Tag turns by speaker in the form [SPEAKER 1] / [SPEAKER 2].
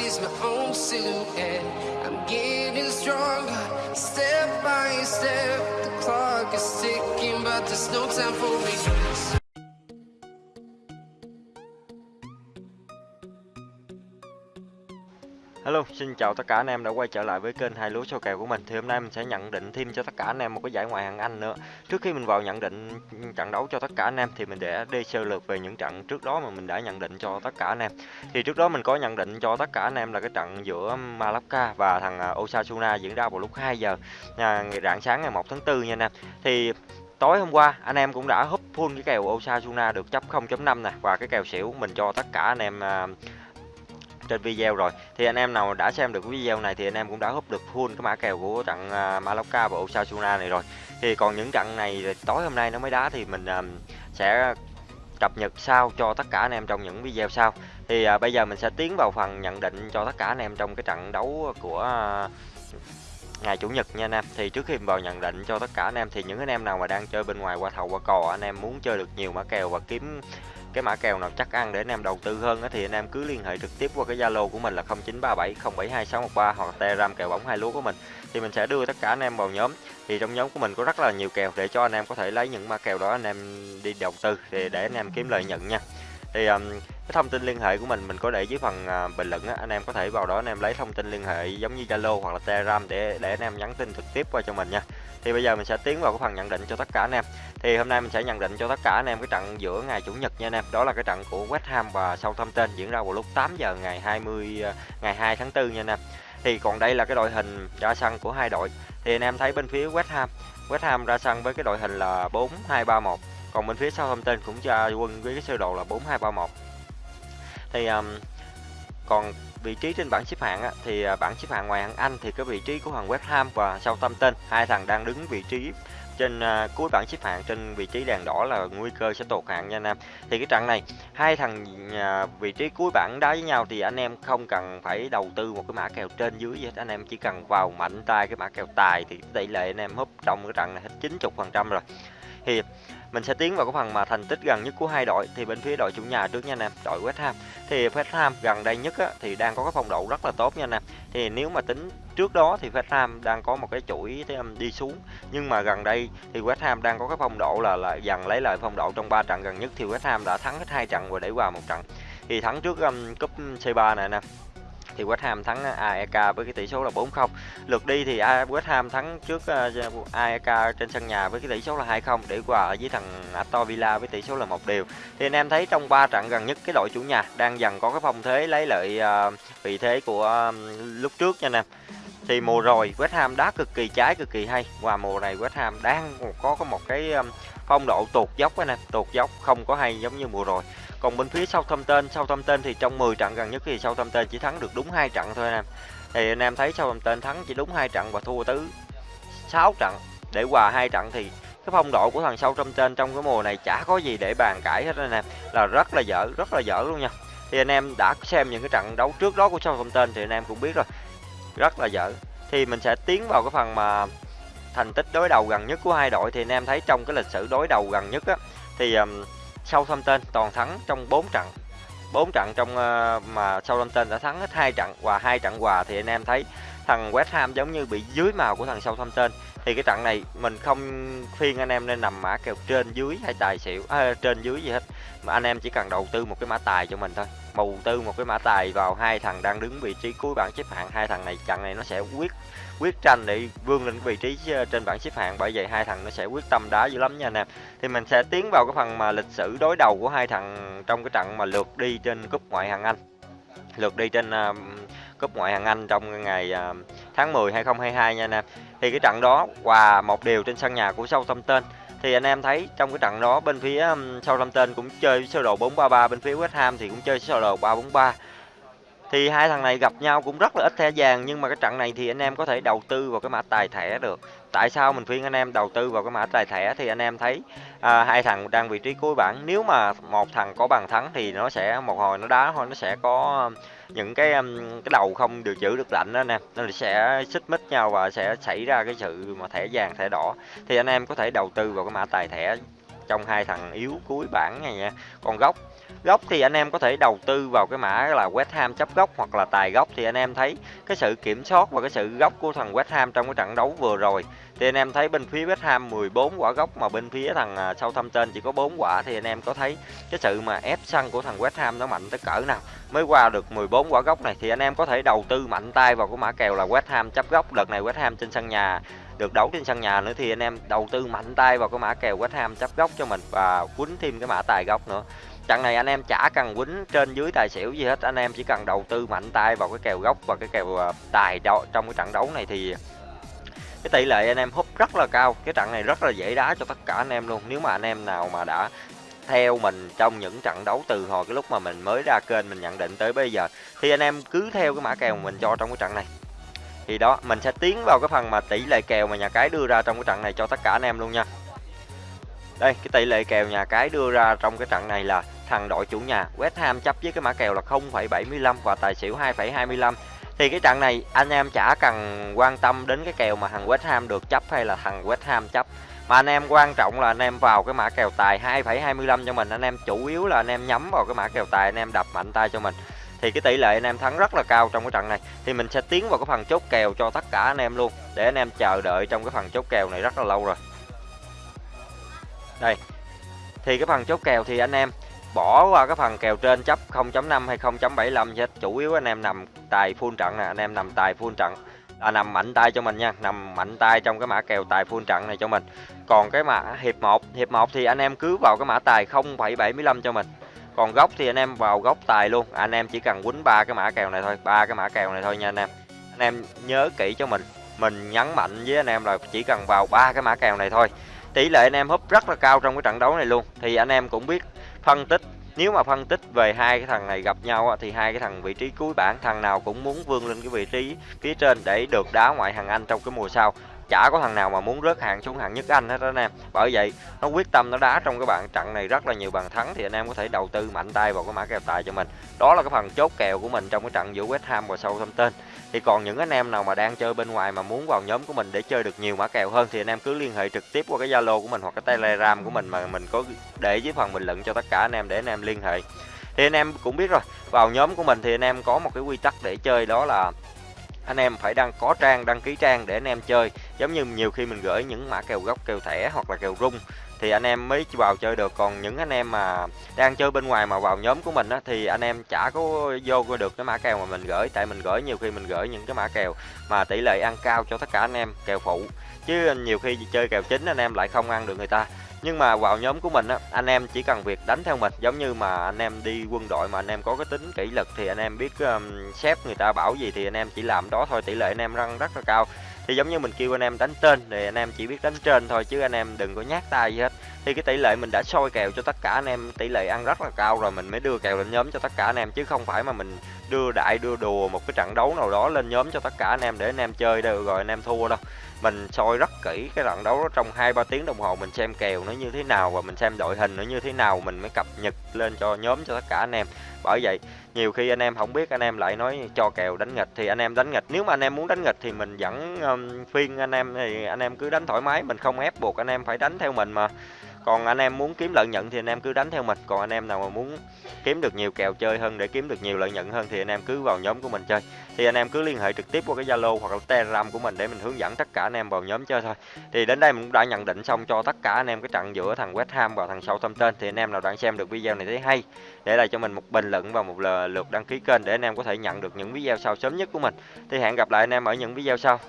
[SPEAKER 1] sees my own silhouette. I'm getting stronger, step by step. The clock is ticking, but there's no time for regrets.
[SPEAKER 2] Hello, xin chào tất cả anh em đã quay trở lại với kênh hai lúa sâu kèo của mình. Thì hôm nay mình sẽ nhận định thêm cho tất cả anh em một cái giải ngoại hạng Anh nữa. Trước khi mình vào nhận định trận đấu cho tất cả anh em thì mình để đi sơ lược về những trận trước đó mà mình đã nhận định cho tất cả anh em. Thì trước đó mình có nhận định cho tất cả anh em là cái trận giữa Malacca và thằng à, Osasuna diễn ra vào lúc 2 giờ à, rạng sáng ngày 1 tháng 4 nha anh em. Thì tối hôm qua anh em cũng đã húp full cái kèo Osasuna được chấp 0.5 nè và cái kèo xỉu mình cho tất cả anh em à, trên video rồi. Thì anh em nào đã xem được video này thì anh em cũng đã húp được full cái mã kèo của trận uh, và Osasuna này rồi. Thì còn những trận này tối hôm nay nó mới đá thì mình à, sẽ cập nhật sau cho tất cả anh em trong những video sau. Thì à, bây giờ mình sẽ tiến vào phần nhận định cho tất cả anh em trong cái trận đấu của ngày chủ nhật nha anh em. Thì trước khi vào nhận định cho tất cả anh em thì những anh em nào mà đang chơi bên ngoài qua thầu qua cò anh em muốn chơi được nhiều mã kèo và kiếm cái mã kèo nào chắc ăn để anh em đầu tư hơn thì anh em cứ liên hệ trực tiếp qua cái Zalo của mình là 0937072613 hoặc Telegram kèo bóng hai lúa của mình. Thì mình sẽ đưa tất cả anh em vào nhóm. Thì trong nhóm của mình có rất là nhiều kèo để cho anh em có thể lấy những mã kèo đó anh em đi đầu tư thì để anh em kiếm lợi nhuận nha. Thì um, cái thông tin liên hệ của mình mình có để dưới phần uh, bình luận á anh em có thể vào đó anh em lấy thông tin liên hệ giống như Zalo hoặc là Telegram để để anh em nhắn tin trực tiếp qua cho mình nha thì bây giờ mình sẽ tiến vào cái phần nhận định cho tất cả anh em. Thì hôm nay mình sẽ nhận định cho tất cả anh em cái trận giữa ngày chủ nhật nha anh em. Đó là cái trận của West Ham và Southampton diễn ra vào lúc 8 giờ ngày 20 ờ, ngày 2 tháng 4 nha anh em. Thì còn đây là cái đội hình ra sân của hai đội. Thì anh em thấy bên phía West Ham West Ham ra sân với cái đội hình là 4 2 3 1 còn bên phía Southampton cũng ra quân với cái sơ đồ là 4231 thì um, còn vị trí trên bảng xếp hạng á, thì à, bảng xếp hạng ngoài hạng Anh thì cái vị trí của thằng West Ham và Southampton. Hai thằng đang đứng vị trí trên uh, cuối bảng xếp hạng trên vị trí đèn đỏ là nguy cơ sẽ tụt hạng nha anh em. Thì cái trận này hai thằng uh, vị trí cuối bảng đá với nhau thì anh em không cần phải đầu tư một cái mã kèo trên dưới gì hết. Anh em chỉ cần vào mạnh tay cái mã kèo tài thì tỷ lệ anh em húp trong cái trận này hết 90 phần trăm rồi. Thì mình sẽ tiến vào cái phần mà thành tích gần nhất của hai đội. Thì bên phía đội chủ nhà trước nha anh em đội West Ham. Thì West Ham gần đây nhất á, thì đang có cái phong độ rất là tốt nha anh em thì nếu mà tính trước đó thì West Ham đang có một cái chuỗi um, đi xuống. Nhưng mà gần đây thì West Ham đang có cái phong độ là là dần lấy lại phong độ trong ba trận gần nhất. Thì West Ham đã thắng hết hai trận và để qua một trận. Thì thắng trước um, cúp C3 này nè thì West Ham thắng à, AEK với cái tỷ số là 4-0. Lượt đi thì West Ham thắng trước à, AEK trên sân nhà với cái tỷ số là 2-0 để hòa ở dưới thằng Aston Villa với tỷ số là một điều. Thì anh em thấy trong 3 trận gần nhất cái đội chủ nhà đang dần có cái phong thế lấy lợi à, vị thế của lúc trước nha anh em. Thì mùa rồi West Ham đá cực kỳ trái cực kỳ hay và mùa này West Ham đang có một cái phong độ tụt dốc anh em, tụt dốc không có hay giống như mùa rồi. Còn bên phía Southampton, Southampton thì trong 10 trận gần nhất thì Southampton chỉ thắng được đúng hai trận thôi anh em. Thì anh em thấy Southampton thắng chỉ đúng hai trận và thua tới 6 trận để hòa hai trận thì cái phong độ của thằng Southampton trong cái mùa này chả có gì để bàn cãi hết anh em, là rất là dở, rất là dở luôn nha. Thì anh em đã xem những cái trận đấu trước đó của Southampton thì anh em cũng biết rồi. Rất là dở. Thì mình sẽ tiến vào cái phần mà thành tích đối đầu gần nhất của hai đội thì anh em thấy trong cái lịch sử đối đầu gần nhất á thì um, Southampton toàn thắng trong 4 trận. 4 trận trong ờ, mà Southampton đã thắng hết hai trận và hai trận hòa thì anh em thấy thằng West Ham giống như bị dưới màu của thằng Southampton thì cái trận này mình không khuyên anh em nên nằm mã kèo trên dưới hay tài xỉu à, trên dưới gì hết. Mà anh em chỉ cần đầu tư một cái mã tài cho mình thôi. Đầu tư một cái mã tài vào hai thằng đang đứng vị trí cuối bảng xếp hạng. Hai thằng này trận này nó sẽ quyết quyết tranh để vươn lên vị trí ờ, trên bảng xếp hạng. Bởi vậy hai thằng nó sẽ quyết tâm đá dữ lắm nha anh em. Thì mình sẽ tiến vào cái phần mà lịch sử đối đầu của hai thằng trong cái trận mà lượt đi trên cúp ngoại hạng Anh. Lượt đi trên uh, cúp ngoại hạng Anh trong ngày uh, tháng 10 2022 nha anh em. Thì cái trận đó hòa một điều trên sân nhà của Southampton. Thì anh em thấy trong cái trận đó bên phía um, Southampton cũng chơi sơ đồ 433 bên phía West Ham thì cũng chơi sơ đồ 343 thì hai thằng này gặp nhau cũng rất là ít thẻ vàng, nhưng mà cái trận này thì anh em có thể đầu tư vào cái mã tài thẻ được tại sao mình khuyên anh em đầu tư vào cái mã tài thẻ thì anh em thấy à, hai thằng đang vị trí cuối bảng. Nếu mà một thằng có bàn thắng thì nó sẽ một hồi nó đá thôi nó sẽ có um, những cái um, cái đầu không được giữ được lạnh đó nè. Nó sẽ xích mích nhau và sẽ xảy ra cái sự mà thẻ vàng thẻ đỏ. Thì anh em có thể đầu tư vào cái mã tài thẻ trong hai thằng yếu cuối bảng này nha. Con gốc. Góc thì anh em có thể đầu tư vào cái mã là West Ham chấp góc hoặc là tài góc thì anh em thấy cái sự kiểm soát và cái sự góc của thằng West Ham trong cái trận đấu vừa rồi, thì anh em thấy bên phía West Ham 14 quả góc mà bên phía thằng à, Southampton chỉ có 4 quả, thì anh em có thấy cái sự mà ép sân của thằng West Ham nó mạnh tới cỡ nào? Mới qua được 14 quả góc này thì anh em có thể đầu tư mạnh tay vào cái mã kèo là West Ham chấp góc đợt này West Ham trên sân nhà, được đấu trên sân nhà nữa thì anh em đầu tư mạnh tay vào cái mã kèo West Ham chấp góc cho mình và quýnh thêm cái mã tài góc nữa trận này anh em chả cần quýnh trên dưới tài xỉu gì hết. Anh em chỉ cần đầu tư mạnh tay vào cái kèo góc và cái kèo ờ, tài đo trong cái trận đấu này thì cái tỷ lệ anh em húp rất là cao. Cái trận này rất là dễ đá cho tất cả anh em luôn. Nếu mà anh em nào mà đã theo mình trong những trận đấu từ hồi cái lúc mà mình mới ra kênh, mình nhận định tới bây giờ, thì anh em cứ theo cái mã kèo mà mình cho trong cái trận này. Thì đó, mình sẽ tiến vào cái phần mà tỷ lệ kèo mà nhà cái đưa ra trong cái trận này cho tất cả anh em luôn nha. Đây, cái tỷ lệ kèo nhà cái đưa ra trong cái trận này là thằng đội chủ nhà. West Ham chấp với cái mã kèo là 0,75 và tài xỉu 2,25 thì cái trận này anh em chả cần quan tâm đến cái kèo mà thằng West Ham được chấp hay là thằng West Ham chấp. Mà anh em quan trọng là anh em vào cái mã kèo tài 2,25 cho mình. Anh em chủ yếu là anh em nhắm vào cái mã kèo tài anh em đập mạnh tay cho mình. Thì cái tỷ lệ anh em thắng rất là cao trong cái trận này. Thì mình sẽ tiến vào cái phần chốt kèo cho tất cả anh em luôn để anh em chờ đợi trong cái phần chốt kèo này rất là lâu rồi. Đây. Thì cái phần chốt kèo thì anh em bỏ qua cái phần kèo trên chấp 0.5 hay 0.75 hết. Chủ yếu anh em nằm tài full trận nè anh em nằm tài full trận. Là nằm mạnh tay cho mình nha nằm mạnh tay trong cái mã kèo tài full trận này cho mình. Còn cái mã hiệp 1 hiệp 1 thì anh em cứ vào cái mã tài 0,75 cho mình. Còn góc thì anh em vào góc tài luôn à, anh em chỉ cần quýnh ba cái mã kèo này thôi ba cái mã kèo này thôi nha anh em. Anh em nhớ kỹ cho mình mình nhấn mạnh với anh em là chỉ cần vào ba cái mã kèo này thôi. Tỷ lệ anh em húp rất là cao trong cái trận đấu này luôn. Thì anh em cũng biết phân tích. Nếu mà phân tích về hai cái thằng này gặp nhau thì hai cái thằng vị trí cuối bảng, thằng nào cũng muốn vươn lên cái vị trí phía trên để được đá ngoại hạng Anh trong cái mùa sau. Chả có thằng nào mà muốn rớt hạng xuống hạng nhất Anh hết đó anh em. Bởi vậy, nó quyết tâm nó đá trong cái bạn trận này rất là nhiều bàn thắng thì anh em có thể đầu tư mạnh tay vào cái mã kèo tài cho mình. Đó là cái phần chốt kèo của mình trong cái trận giữa West Ham và Southampton thì còn những anh em nào mà đang chơi bên ngoài mà muốn vào nhóm của mình để chơi được nhiều mã kèo hơn thì anh em cứ liên hệ trực tiếp qua cái Zalo của mình hoặc cái Telegram của mình mà mình có để dưới phần bình luận cho tất cả anh em để anh em liên hệ. Thì anh em cũng biết rồi, vào nhóm của mình thì anh em có một cái quy tắc để chơi đó là anh em phải đăng có trang, đăng ký trang để anh em chơi. Giống như nhiều khi mình gửi những mã kèo gốc, kèo thẻ hoặc là kèo rung thì anh em mới vào chơi được còn những anh em mà đang chơi bên ngoài mà vào nhóm của mình á thì anh em chả có vô được cái mã kèo mà mình gửi tại mình gửi nhiều khi mình gửi những cái mã kèo mà tỷ lệ ăn cao cho tất cả anh em kèo phụ chứ nhiều khi chơi kèo chính anh em lại không ăn được người ta nhưng mà vào nhóm của mình á anh em chỉ cần việc đánh theo mình giống như mà anh em đi quân đội mà anh em có cái tính kỷ luật thì anh em biết um, sếp người ta bảo gì thì anh em chỉ làm đó thôi tỷ lệ anh em răng rất là cao thì giống như mình kêu anh em đánh trên thì anh em chỉ biết đánh trên thôi, chứ anh em đừng có nhát tay gì hết. Thì cái tỷ lệ mình đã soi kèo cho tất cả anh em, tỷ lệ ăn rất là cao rồi, mình mới đưa kèo lên nhóm cho tất cả anh em, chứ không phải mà mình đưa đại, đưa đùa một cái trận đấu nào đó lên nhóm cho tất cả anh em để anh em chơi đâu, rồi anh em thua đâu mình soi rất kỹ cái trận đấu đó trong hai ba tiếng đồng hồ mình xem kèo nó như thế nào và mình xem đội hình nó như thế nào mình mới cập nhật lên cho nhóm cho tất cả anh em. Bởi vậy nhiều khi anh em không biết anh em lại nói cho kèo đánh nghịch thì anh em đánh nghịch. Nếu mà anh em muốn đánh nghịch thì mình vẫn um, phiên anh em thì anh em cứ đánh thoải mái mình không ép buộc anh em phải đánh theo mình mà còn anh em muốn kiếm lợi nhuận thì anh em cứ đánh theo mình còn anh em nào mà muốn kiếm được nhiều kèo chơi hơn để kiếm được nhiều lợi nhuận hơn thì anh em cứ vào nhóm của mình chơi thì anh em cứ liên hệ trực tiếp qua cái zalo hoặc là telegram của mình để mình hướng dẫn tất cả anh em vào nhóm chơi thôi thì đến đây mình cũng đã nhận định xong cho tất cả anh em cái trận giữa thằng west ham và thằng southampton thì anh em nào đang xem được video này thấy hay để lại cho mình một bình luận và một lượt đăng ký kênh để anh em có thể nhận được những video sau sớm nhất của mình thì hẹn gặp lại anh em ở những video sau